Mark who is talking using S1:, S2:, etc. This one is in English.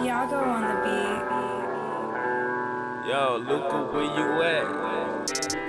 S1: Yago on the beat.
S2: Yo, Luca, where you at?